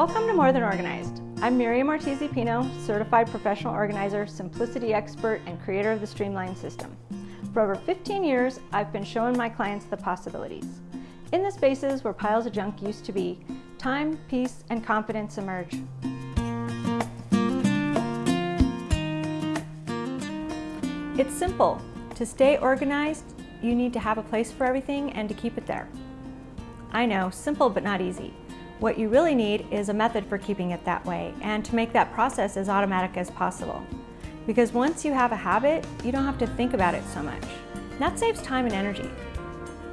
Welcome to More Than Organized. I'm Miriam Ortiz Pino, Certified Professional Organizer, Simplicity Expert, and creator of the Streamline System. For over 15 years, I've been showing my clients the possibilities. In the spaces where piles of junk used to be, time, peace, and confidence emerge. It's simple. To stay organized, you need to have a place for everything and to keep it there. I know, simple but not easy. What you really need is a method for keeping it that way and to make that process as automatic as possible. Because once you have a habit, you don't have to think about it so much. That saves time and energy.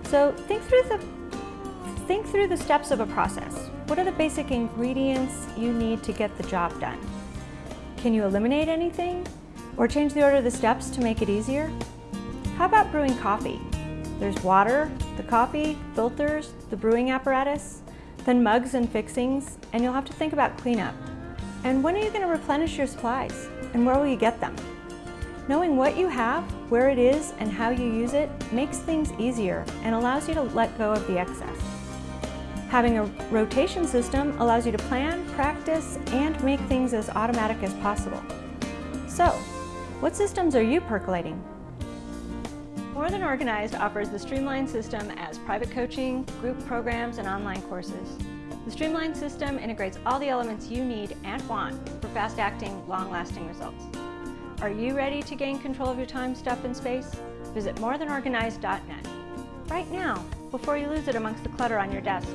So think through the think through the steps of a process. What are the basic ingredients you need to get the job done? Can you eliminate anything? Or change the order of the steps to make it easier? How about brewing coffee? There's water, the coffee, filters, the brewing apparatus, then mugs and fixings, and you'll have to think about cleanup. And when are you going to replenish your supplies? And where will you get them? Knowing what you have, where it is, and how you use it makes things easier and allows you to let go of the excess. Having a rotation system allows you to plan, practice, and make things as automatic as possible. So, what systems are you percolating? More Than Organized offers the Streamline system as private coaching, group programs, and online courses. The Streamline system integrates all the elements you need and want for fast-acting, long-lasting results. Are you ready to gain control of your time, stuff, and space? Visit morethanorganized.net right now before you lose it amongst the clutter on your desk.